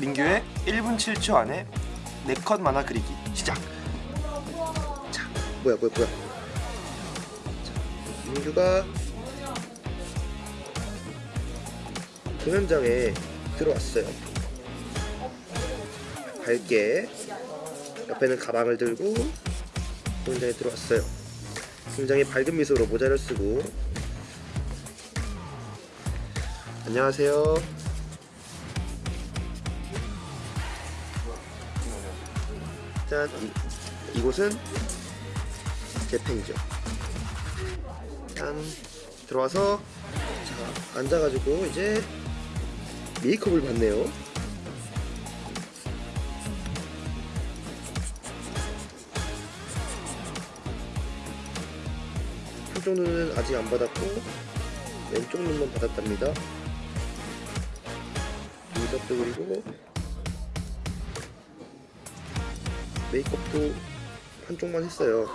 민규의 1분 7초 안에 4컷 만화 그리기 시작. 자, 뭐야 뭐야 뭐야. 자, 민규가 공연장에 들어왔어요. 밝게 옆에는 가방을 들고 공연장에 들어왔어요. 굉장히 밝은 미소로 모자를 쓰고 안녕하세요. 짠 이, 이곳은 제 팬이죠. 짠 들어와서 자 앉아가지고 이제 메이크업을 받네요. 한쪽 눈은 아직 안 받았고 왼쪽 눈만 받았답니다. 눈썹도 그리고 메이크업도 한쪽만 했어요.